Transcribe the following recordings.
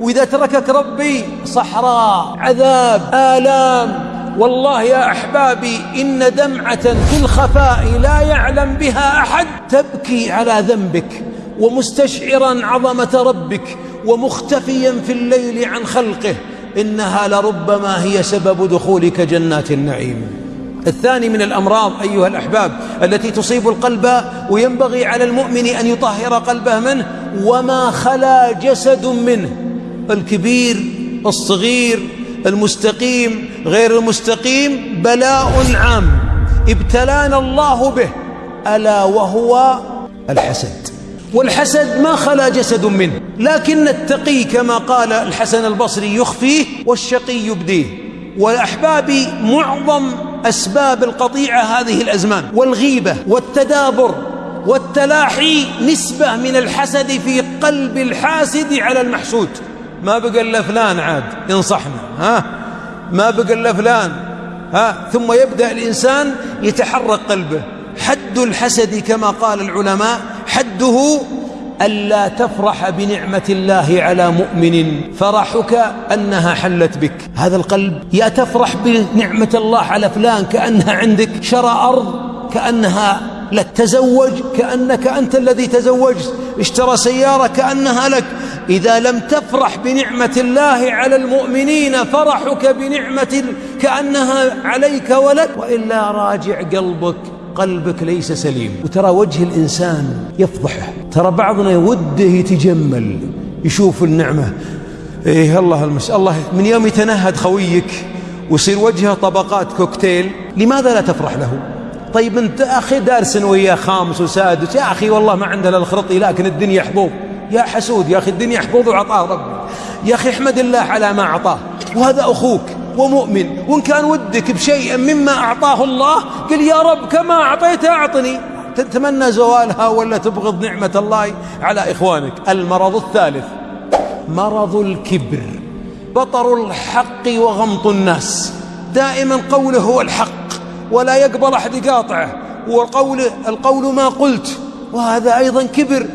وإذا تركك ربي صحراء عذاب آلام. والله يا أحبابي إن دمعة في الخفاء لا يعلم بها أحد. تبكي على ذنبك ومستشعرا عظمة ربك ومختفيا في الليل عن خلقه. إنها لربما هي سبب دخولك جنات النعيم. الثاني من الأمراض أيها الأحباب التي تصيب القلب وينبغي على المؤمن أن يطهر قلبه منه وما خلا جسد منه. الكبير الصغير المستقيم غير المستقيم بلاء عام. ابتلانا الله به ألا وهو الحسد. والحسد ما خلا جسد منه لكن التقي كما قال الحسن البصري يخفيه والشقي يبديه. وأحبابي معظم أسباب القطيعة هذه الأزمان. والغيبة والتدابر والتلاحي نسبة من الحسد في قلب الحاسد على المحسود. ما بقى إلا فلان عاد ينصحنا ها؟ ما بقى إلا فلان ها؟ ثم يبدأ الإنسان يتحرك قلبه. حد الحسد كما قال العلماء حده ألا تفرح بنعمة الله على مؤمن فرحك أنها حلت بك. هذا القلب يا تفرح بنعمة الله على فلان كأنها عندك شرى أرض كأنها لك تزوج كأنك أنت الذي تزوجت اشترى سيارة كأنها لك. إذا لم تفرح بنعمة الله على المؤمنين فرحك بنعمة كأنها عليك ولد وإلا راجع قلبك قلبك ليس سليم. وترى وجه الإنسان يفضحه. ترى بعضنا يوده يتجمل يشوف النعمة. إيه الله المس الله من يوم يتنهد خويك ويصير وجهه طبقات كوكتيل لماذا لا تفرح له؟ طيب أنت أخي دارس وياه خامس وسادس. يا أخي والله ما عندنا الخرطي لكن الدنيا حظوظ يا حسود يا أخي الدنيا حفظ وعطاه ربي. يا أخي احمد الله على ما أعطاه. وهذا أخوك ومؤمن وإن كان ودك بشيء مما أعطاه الله قل يا رب كما أعطيت أعطني. تتمنى زوالها ولا تبغض نعمة الله؟ على إخوانك المرض الثالث. مرض الكبر. بطر الحق وغمط الناس. دائما قوله هو الحق ولا يقبل أحد يقاطعه. وقوله القول ما قلت وهذا أيضا كبر.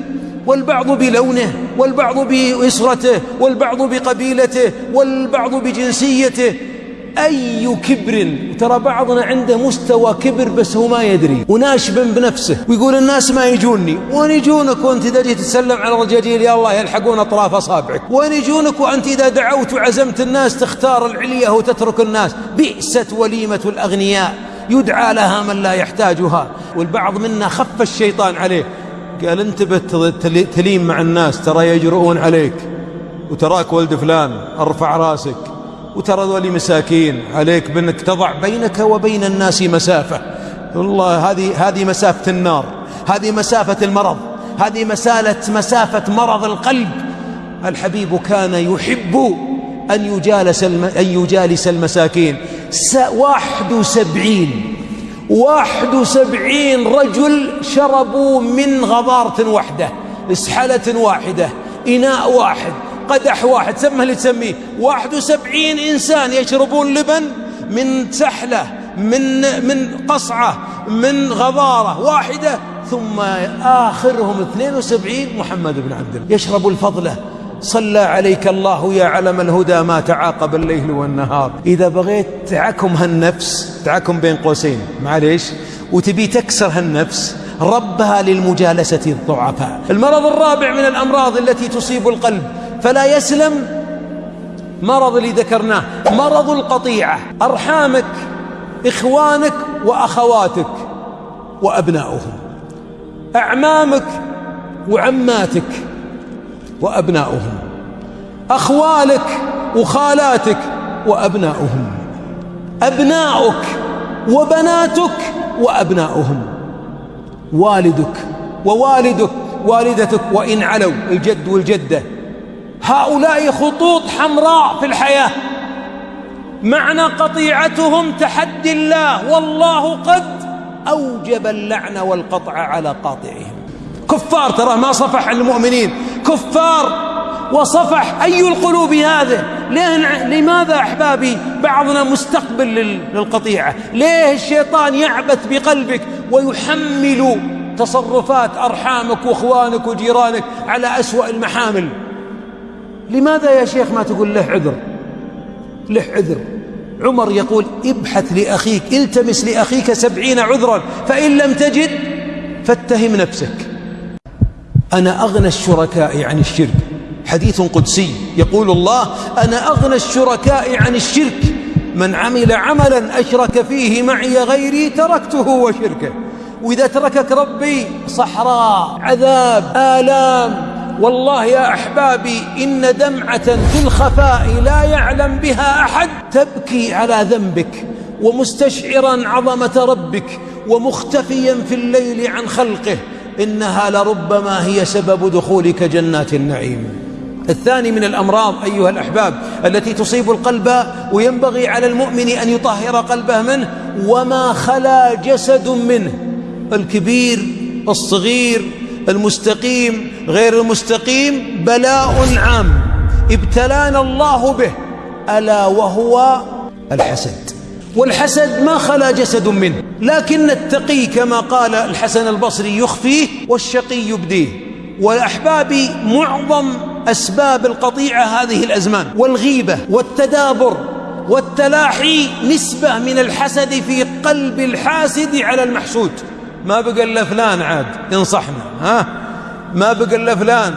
والبعض بلونه والبعض بإسرته والبعض بقبيلته والبعض بجنسيته. أي كبر؟ ترى بعضنا عنده مستوى كبر بس هو ما يدري. وناشب بنفسه. ويقول الناس ما يجوني. وين يجونك وانت إذا جيت تسلم على الرجاجيل يا الله يلحقون أطراف أصابعك. وين يجونك وأنت إذا دعوت وعزمت الناس تختار العلية وتترك الناس؟ بئست وليمة الأغنياء. يدعى لها من لا يحتاجها. والبعض منا خف الشيطان عليه. قال انتبه تلين مع الناس ترى يجرؤون عليك وتراك ولد فلان أرفع رأسك وترى ذولي مساكين عليك بأنك تضع بينك وبين الناس مسافة. والله هذه هذه مسافة النار هذه مسافة المرض هذه مسالة مسافة مرض القلب. الحبيب كان يحب أن يجالس أن يجالس المساكين. واحد وسبعين. واحد وسبعين رجل شربوا من غضارة واحدة اسحلة واحدة إناء واحد قدح واحد سمه اللي تسميه. واحد وسبعين إنسان يشربون لبن من سحلة من من قصعة من غضارة واحدة ثم آخرهم 72 محمد بن عبد الله. يشرب الفضلة. صلى عليك الله يا علم الهدى ما تعاقب الليل والنهار. إذا بغيت تعكم هالنفس تعكم بين قوسين. معليش. وتبي تكسر هالنفس ربها للمجالسة الضعفاء. المرض الرابع من الأمراض التي تصيب القلب. فلا يسلم مرض اللي ذكرناه. مرض القطيعة. أرحامك إخوانك وأخواتك وأبناؤهم. أعمامك وعماتك. وأبناؤهم. أخوالك وخالاتك وأبناؤهم. أبناؤك وبناتك وأبناؤهم. والدك ووالدك والدتك وإن علوا الجد والجدة. هؤلاء خطوط حمراء في الحياة. معنى قطيعتهم تحدي الله والله قد أوجب اللعن والقطع على قاطعهم. كفار ترى ما صفح المؤمنين. كفار وصفح أي القلوب هذا ليه لماذا أحبابي بعضنا مستقبل للقطيعة؟ ليه الشيطان يعبث بقلبك ويحمل تصرفات أرحامك وإخوانك وجيرانك على أسوأ المحامل؟ لماذا يا شيخ ما تقول له عذر؟ له عذر. عمر يقول ابحث لأخيك التمس لأخيك سبعين عذرا فإن لم تجد فاتهم نفسك. أنا أغنى الشركاء عن الشرك. حديث قدسي يقول الله أنا أغنى الشركاء عن الشرك. من عمل عملا أشرك فيه معي غيري تركته وشركه. وإذا تركك ربي صحراء عذاب آلام. والله يا أحبابي إن دمعة في الخفاء لا يعلم بها أحد. تبكي على ذنبك ومستشعرا عظمة ربك ومختفيا في الليل عن خلقه. إنها لربما هي سبب دخولك جنات النعيم. الثاني من الأمراض أيها الأحباب التي تصيب القلب وينبغي على المؤمن أن يطهر قلبه منه وما خلا جسد منه. الكبير الصغير المستقيم غير المستقيم بلاء عام. ابتلانا الله به ألا وهو الحسد. والحسد ما خلا جسد منه لكن التقي كما قال الحسن البصري يخفيه والشقي يبديه. والأحباب معظم أسباب القطيعة هذه الأزمان والغيبة والتدابر والتلاحي نسبة من الحسد في قلب الحاسد على المحسود. ما بقى إلا فلان عاد ينصحنا ها؟ ما بقى إلا فلان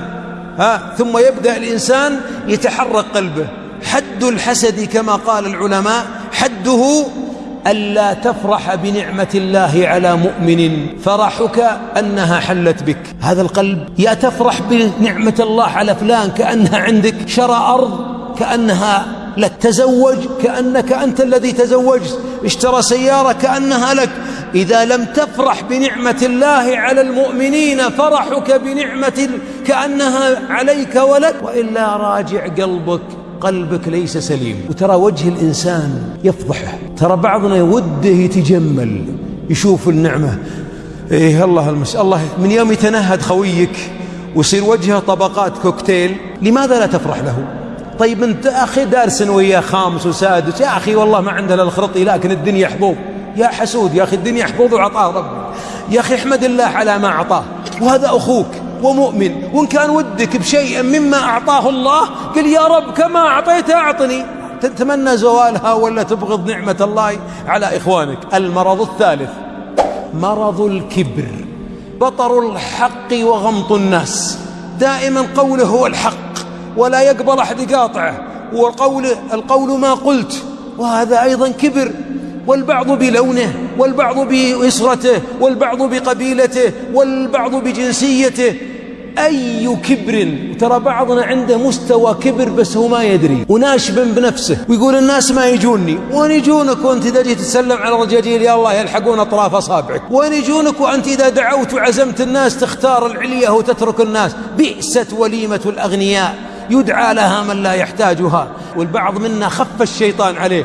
ها؟ ثم يبدأ الإنسان يتحرك قلبه. حد الحسد كما قال العلماء حده ألا تفرح بنعمة الله على مؤمن فرحك أنها حلت بك. هذا القلب يا تفرح بنعمة الله على فلان كأنها عندك شرى أرض كأنها لك تزوج كأنك أنت الذي تزوجت اشترى سيارة كأنها لك. إذا لم تفرح بنعمة الله على المؤمنين فرحك بنعمة كأنها عليك ولك وإلا راجع قلبك قلبك ليس سليم. وترى وجه الإنسان يفضحه. ترى بعضنا وده يتجمل يشوف النعمة. إيه الله المس الله من يوم يتنهد خويك ويصير وجهه طبقات كوكتيل لماذا لا تفرح له؟ طيب أنت أخي دارس وياه خامس وسادس. يا أخي والله ما عنده الخرطي لكن الدنيا حظوظ يا حسود يا أخي الدنيا حفوظ وعطاه ربي. يا أخي احمد الله على ما أعطاه. وهذا أخوك. ومؤمن. وإن كان ودك بشيء مما أعطاه الله قل يا رب كما أعطيت أعطني. تتمنى زوالها ولا تبغض نعمة الله على إخوانك. المرض الثالث مرض الكبر. بطر الحق وغمط الناس. دائما قوله هو الحق ولا يقبل أحد يقاطعه. والقول القول ما قلت وهذا أيضا كبر. والبعض بلونه والبعض بإسرته والبعض بقبيلته والبعض بجنسيته. أي كبر ترى بعضنا عنده مستوى كبر بس هو ما يدري وناشب بنفسه ويقول الناس ما يجوني وين يجونك وانت إذا جيت تسلم على الرجاجيل يا الله يلحقون أطراف أصابعك. وين يجونك وأنت إذا دعوت وعزمت الناس تختار العلية وتترك الناس؟ بئست وليمة الأغنياء يدعى لها من لا يحتاجها. والبعض منا خف الشيطان عليه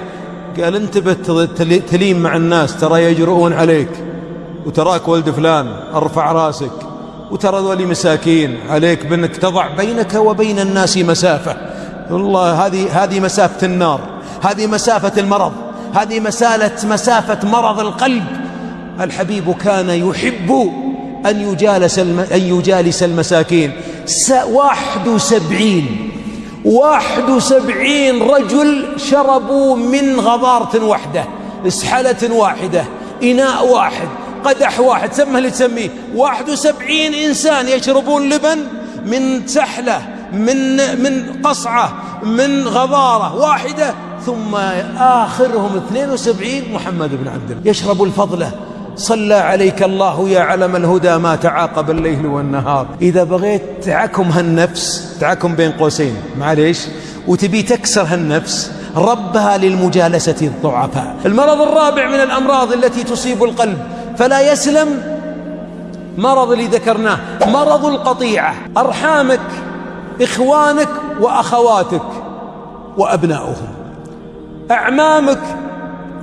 قال انتبه تلين مع الناس ترى يجرؤون عليك وتراك ولد فلان أرفع رأسك. وترى ذولي مساكين عليك بأنك تضع بينك وبين الناس مسافة. والله هذه هذه مسافة النار هذه مسافة المرض هذه مسالة مسافة مرض القلب. الحبيب كان يحب أن يجالس أن يجالس المساكين. واحد وسبعين واحد وسبعين رجل شربوا من غضارة واحدة اسحلة واحدة إناء واحد. قدح واحد سمه اللي تسميه. واحد وسبعين إنسان يشربون لبن من سحلة من من قصعة من غضارة واحدة ثم آخرهم 72 محمد بن عبد الله. يشرب الفضلة صلى عليك الله يا علم الهدى ما تعاقب الليل والنهار. إذا بغيت تعكم هالنفس تعكم بين قوسين. معليش. وتبي تكسر هالنفس ربها للمجالسة الضعفاء. المرض الرابع من الأمراض التي تصيب القلب. فلا يسلم. مرض اللي ذكرناه مرض القطيعة. أرحامك إخوانك وأخواتك وأبناؤهم أعمامك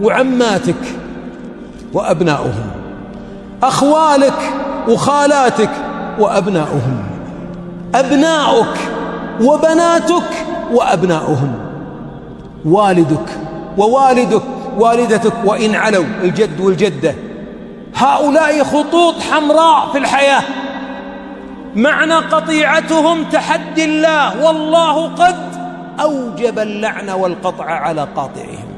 وعماتك وأبناؤهم أخوالك وخالاتك وأبناؤهم أبناؤك وبناتك وأبناؤهم والدك ووالدك والدتك وإن علوا الجد والجدة. هؤلاء خطوط حمراء في الحياة. معنى قطيعتهم تحدي الله والله قد أوجب اللعن والقطع على قاطعهم.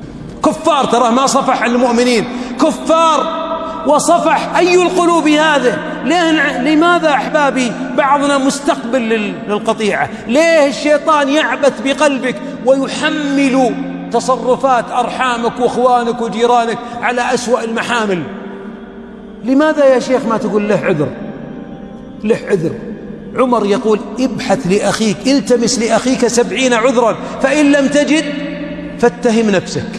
كفار ترى ما صفح المؤمنين. كفار وصفح أي القلوب هذا ليه لماذا أحبابي؟ بعضنا مستقبل للقطيعة. ليه الشيطان يعبث بقلبك ويحمل تصرفات أرحامك وأخوانك وجيرانك على أسوأ المحامل؟ لماذا يا شيخ ما تقول له عذر؟ له عذر. عمر يقول ابحث لأخيك التمس لأخيك سبعين عذرا فإن لم تجد فاتهم نفسك.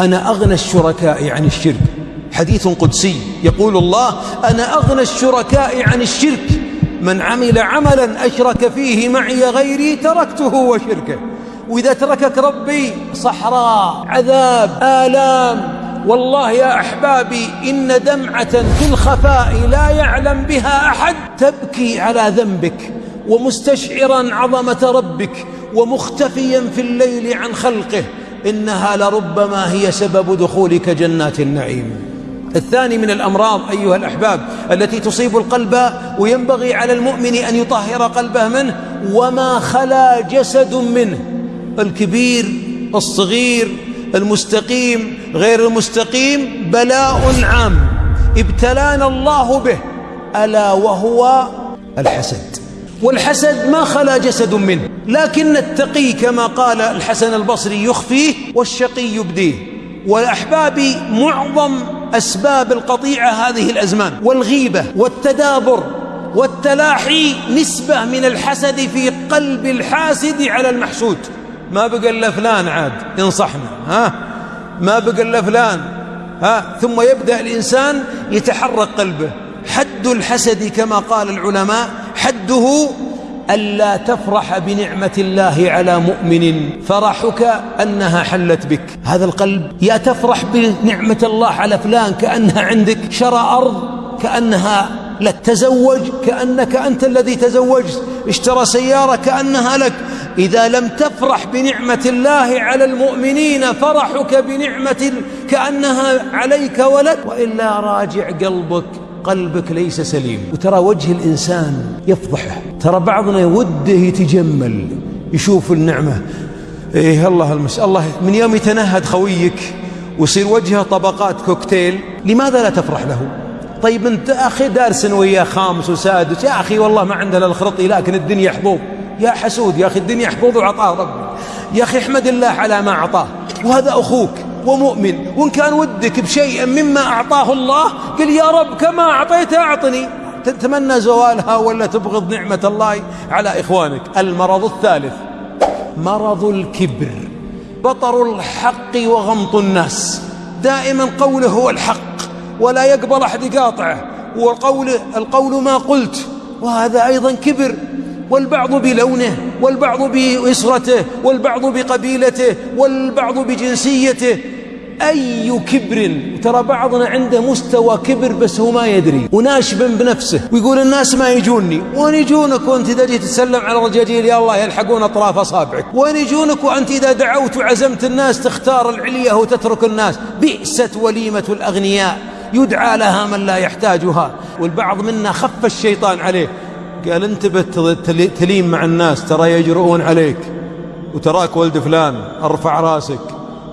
أنا أغنى الشركاء عن الشرك. حديث قدسي يقول الله أنا أغنى الشركاء عن الشرك. من عمل عملا أشرك فيه معي غيري تركته وشركه. وإذا تركك ربي صحراء عذاب آلام. والله يا أحبابي إن دمعة في الخفاء لا يعلم بها أحد. تبكي على ذنبك ومستشعرا عظمة ربك ومختفيا في الليل عن خلقه إنها لربما هي سبب دخولك جنات النعيم. الثاني من الأمراض أيها الأحباب التي تصيب القلب وينبغي على المؤمن أن يطهر قلبه منه وما خلا جسد منه الكبير الصغير المستقيم غير المستقيم بلاء عام. ابتلانا الله به ألا وهو الحسد. والحسد ما خلا جسد منه لكن التقي كما قال الحسن البصري يخفيه والشقي يبديه. والأحباب معظم أسباب القطيعة هذه الأزمان والغيبة والتدابر والتلاحي نسبة من الحسد في قلب الحاسد على المحسود. ما بقى إلا فلان عاد ينصحنا ها؟ ما بقى إلا فلان ها؟ ثم يبدأ الإنسان يتحرك قلبه. حد الحسد كما قال العلماء حده ألا تفرح بنعمة الله على مؤمن. فرحك أنها حلت بك. هذا القلب يا تفرح بنعمة الله على فلان كأنها عندك. شرى أرض كأنها لك تزوج كأنك أنت الذي تزوجت اشترى سيارة كأنها لك. إذا لم تفرح بنعمة الله على المؤمنين فرحك بنعمة كأنها عليك ولك. وإلا راجع قلبك قلبك ليس سليم. وترى وجه الإنسان يفضحه. ترى بعضنا وده يتجمل يشوف النعمة. إيه الله المس الله من يوم يتنهد خويك ويصير وجهه طبقات كوكتيل لماذا لا تفرح له؟ طيب انت أخي دارس وياه خامس وسادس. يا أخي والله ما عندنا الخرطي لكن الدنيا حظوظ يا حسود يا أخي الدنيا حظوظ وعطاه ربي. يا أخي احمد الله على ما أعطاه. وهذا أخوك ومؤمن. وإن كان ودك بشيء مما أعطاه الله قل يا رب كما أعطيت أعطني. تتمنى زوالها ولا تبغض نعمة الله؟ على إخوانك المرض الثالث. مرض الكبر. بطر الحق وغمط الناس. دائما قوله هو الحق. ولا يقبل أحد يقاطعه. والقول القول ما قلت. وهذا أيضا كبر. والبعض بلونه والبعض بإسرته والبعض بقبيلته والبعض بجنسيته. أي كبر؟ ترى بعضنا عنده مستوى كبر بس هو ما يدري. وناشب بنفسه. ويقول الناس ما يجوني. وين يجونك وأنت إذا جيت تسلم على الرجاجيل يا الله يلحقون أطراف أصابعك. وين يجونك وأنت إذا دعوت وعزمت الناس تختار العلية وتترك الناس؟ بئست وليمة الأغنياء. يدعى لها من لا يحتاجها. والبعض منا خف الشيطان عليه. قال انتبه تليم مع الناس ترى يجرؤون عليك. وتراك ولد فلان ارفع راسك.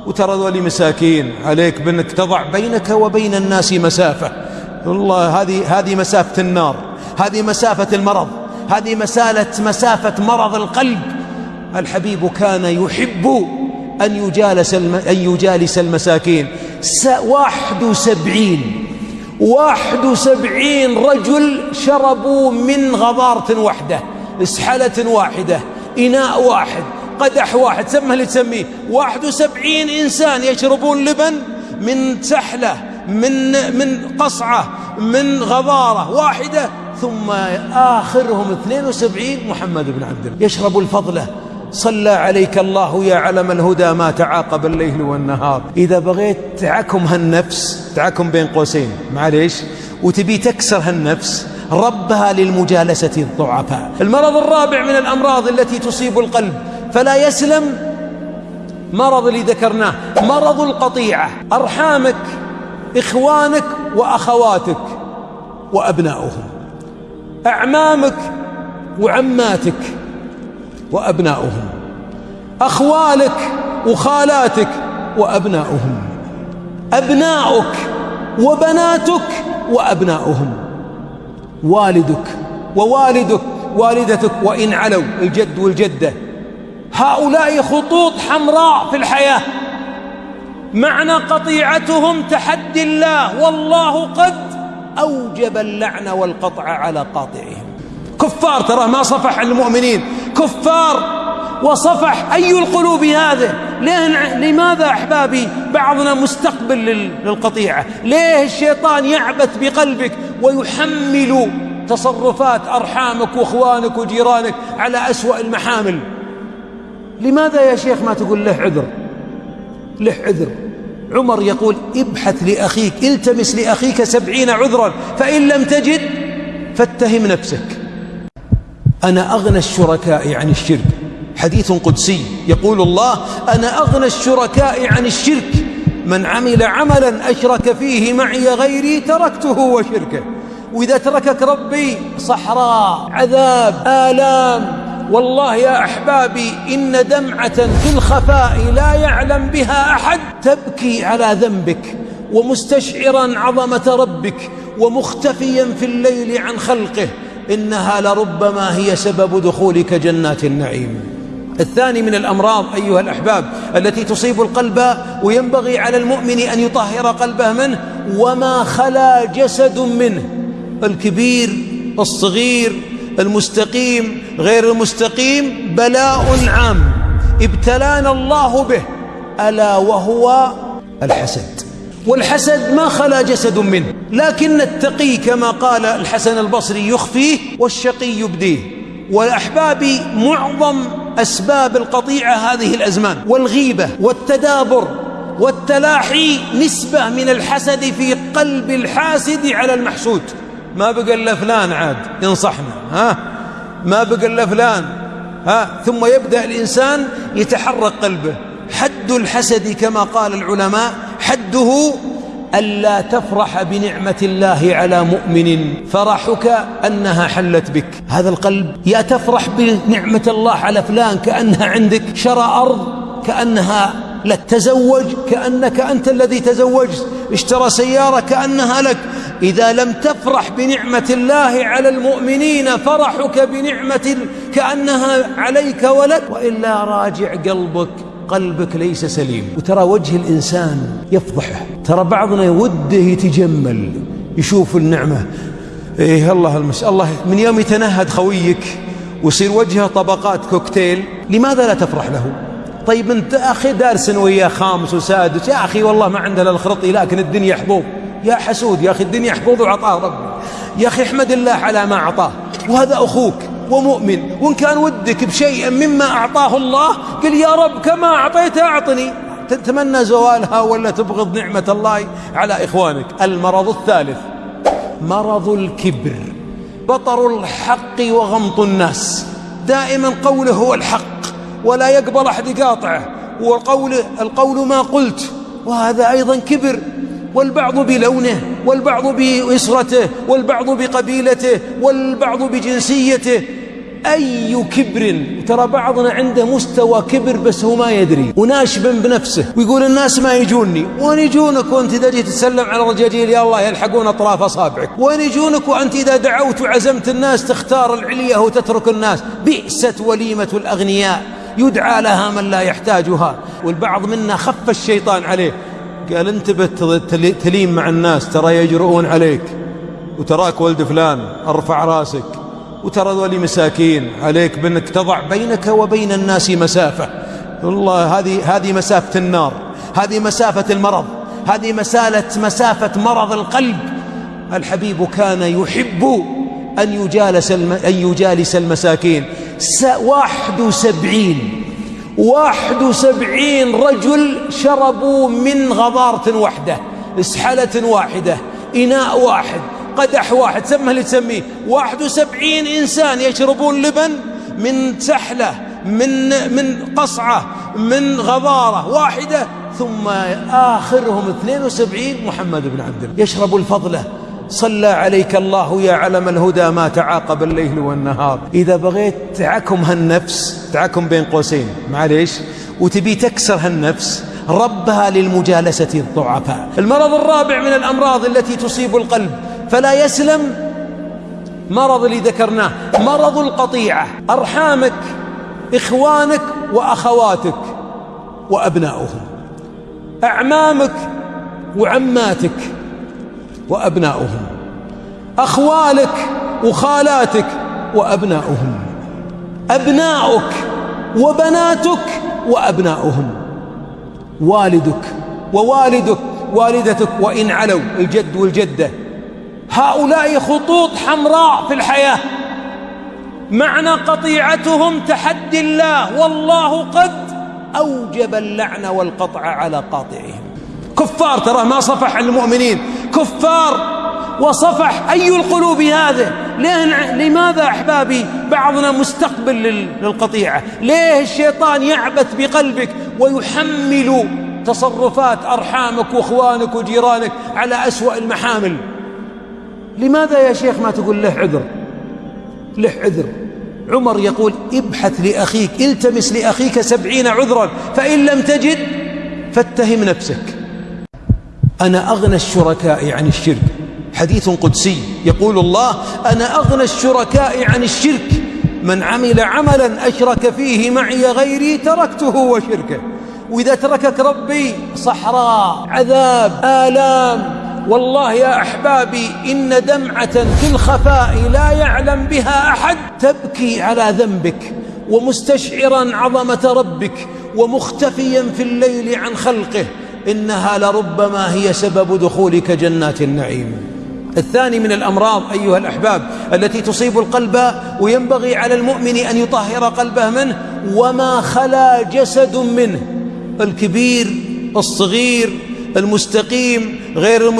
وترى ذولي مساكين عليك بأنك تضع بينك وبين الناس مسافة. والله هذه هذه مسافة النار. هذه مسافة المرض. هذه مسالة مسافة مرض القلب. الحبيب كان يحب أن يجالس أن يجالس المساكين. واحد وسبعين. واحد وسبعين رجل شربوا من غضارة واحدة اسحلة واحدة إناء واحد قدح واحد سمه اللي تسميه. واحد وسبعين إنسان يشربون لبن من سحلة من من قصعة من غضارة واحدة ثم آخرهم 72 محمد بن عبد الله. يشرب الفضلة. صلى عليك الله يا علم الهدى ما تعاقب الليل والنهار. إذا بغيت تعكم هالنفس تعكم بين قوسين معليش وتبي تكسر هالنفس ربها للمجالسة الضعفاء. المرض الرابع من الأمراض التي تصيب القلب فلا يسلم مرض اللي ذكرناه مرض القطيعة. أرحامك إخوانك وأخواتك وأبناؤهم أعمامك وعماتك وأبناؤهم. أخوالك وخالاتك وأبناؤهم. أبناؤك وبناتك وأبناؤهم. والدك ووالدك والدتك وإن علوا الجد والجدة. هؤلاء خطوط حمراء في الحياة. معنى قطيعتهم تحدي الله. والله قد أوجب اللعن والقطع على قاطعهم. كفار ترى ما صفح المؤمنين. كفار وصفح أي القلوب هذا ليه لماذا أحبابي بعضنا مستقبل للقطيعة؟ ليه الشيطان يعبث بقلبك ويحمل تصرفات أرحامك وأخوانك وجيرانك على أسوأ المحامل؟ لماذا يا شيخ ما تقول له عذر؟ له عذر. عمر يقول ابحث لأخيك التمس لأخيك سبعين عذرا فإن لم تجد فاتهم نفسك. أنا أغنى الشركاء عن الشرك. حديث قدسي يقول الله أنا أغنى الشركاء عن الشرك. من عمل عملا أشرك فيه معي غيري تركته وشركه. وإذا تركك ربي صحراء عذاب آلام. والله يا أحبابي إن دمعة في الخفاء لا يعلم بها أحد. تبكي على ذنبك ومستشعرا عظمة ربك ومختفيا في الليل عن خلقه. إنها لربما هي سبب دخولك جنات النعيم. الثاني من الأمراض أيها الأحباب التي تصيب القلب وينبغي على المؤمن أن يطهر قلبه منه وما خلا جسد منه. الكبير الصغير المستقيم غير المستقيم بلاء عام. ابتلانا الله به ألا وهو الحسد. والحسد ما خلا جسد منه لكن التقي كما قال الحسن البصري يخفيه والشقي يبديه. والأحباب معظم أسباب القطيعة هذه الأزمان والغيبة والتدابر والتلاحي نسبة من الحسد في قلب الحاسد على المحسود. ما بقى إلا فلان عاد ينصحنا ها؟ ما بقى إلا فلان ها؟ ثم يبدأ الإنسان يتحرك قلبه. حد الحسد كما قال العلماء حده ألا تفرح بنعمة الله على مؤمن فرحك أنها حلت بك. هذا القلب يا تفرح بنعمة الله على فلان كأنها عندك شرى أرض كأنها لك تزوج كأنك أنت الذي تزوجت اشترى سيارة كأنها لك. إذا لم تفرح بنعمة الله على المؤمنين فرحك بنعمة كأنها عليك ولك. وإلا راجع قلبك قلبك ليس سليم. وترى وجه الإنسان يفضحه. ترى بعضنا يوده يتجمل يشوف النعمة. إيه الله المس الله من يوم يتنهد خويك ويصير وجهه طبقات كوكتيل لماذا لا تفرح له؟ طيب أنت أخي دارس وياه خامس وسادس. يا أخي والله ما عندنا الخرطي لكن الدنيا حظوظ يا حسود يا أخي الدنيا حظوظ وعطاه ربي. يا أخي احمد الله على ما أعطاه. وهذا أخوك. ومؤمن. وإن كان ودك بشيء مما أعطاه الله قل يا رب كما أعطيت أعطني. تتمنى زوالها ولا تبغض نعمة الله على إخوانك. المرض الثالث مرض الكبر. بطر الحق وغمط الناس. دائما قوله هو الحق ولا يقبل أحد يقاطعه. والقول القول ما قلت وهذا أيضا كبر. والبعض بلونه والبعض بإسرته والبعض بقبيلته والبعض بجنسيته أي كبر. ترى بعضنا عنده مستوى كبر بس هو ما يدري. وناشب بنفسه. ويقول الناس ما يجوني. وين يجونك وانت إذا جيت تسلم على الرجاجيل يا الله يلحقون أطراف أصابعك. وين يجونك وأنت إذا دعوت وعزمت الناس تختار العلية وتترك الناس؟ بئست وليمة الأغنياء. يدعى لها من لا يحتاجها. والبعض منا خف الشيطان عليه. قال انتبه تليم مع الناس. ترى يجرؤون عليك. وتراك ولد فلان. أرفع راسك. وترى ذولي مساكين عليك بأنك تضع بينك وبين الناس مسافة. والله هذه هذه مسافة النار. هذه مسافة المرض. هذه مسالة مسافة مرض القلب. الحبيب كان يحب أن يجالس أن يجالس المساكين. واحد وسبعين. واحد وسبعين رجل شربوا من غضارة واحدة إسحلة واحدة إناء واحد. قدح واحد سمه اللي تسميه. واحد وسبعين إنسان يشربون لبن من سحلة من من قصعة من غضارة واحدة ثم آخرهم 72 محمد بن عبد الله. يشرب الفضلة. صلى عليك الله يا علم الهدى ما تعاقب الليل والنهار. إذا بغيت تعكم هالنفس تعكم بين قوسين. معليش. وتبي تكسر هالنفس ربها للمجالسة الضعفاء. المرض الرابع من الأمراض التي تصيب القلب. فلا يسلم. مرض اللي ذكرناه مرض القطيعة. أرحامك إخوانك وأخواتك وأبناؤهم. أعمامك وعماتك وأبناؤهم. أخوالك وخالاتك وأبناؤهم. أبناؤك وبناتك وأبناؤهم. والدك ووالدك والدتك وإن علوا الجد والجدة. هؤلاء خطوط حمراء في الحياة. معنى قطيعتهم تحدي الله. والله قد أوجب اللعن والقطع على قاطعهم. كفار ترى ما صفح المؤمنين. كفار وصفح أي القلوب هذا ليه لماذا أحبابي بعضنا مستقبل للقطيعة؟ ليه الشيطان يعبث بقلبك ويحمل تصرفات أرحامك وإخوانك وجيرانك على أسوأ المحامل؟ لماذا يا شيخ ما تقول له عذر؟ له عذر. عمر يقول ابحث لأخيك التمس لأخيك سبعين عذرا فإن لم تجد فاتهم نفسك. أنا أغنى الشركاء عن الشرك. حديث قدسي يقول الله أنا أغنى الشركاء عن الشرك. من عمل عملا أشرك فيه معي غيري تركته وشركه. وإذا تركك ربي صحراء عذاب آلام. والله يا أحبابي إن دمعة في الخفاء لا يعلم بها أحد. تبكي على ذنبك ومستشعرا عظمة ربك ومختفيا في الليل عن خلقه إنها لربما هي سبب دخولك جنات النعيم. الثاني من الأمراض أيها الأحباب التي تصيب القلب وينبغي على المؤمن أن يطهر قلبه منه وما خلا جسد منه. الكبير الصغير المستقيم غير المستقيم.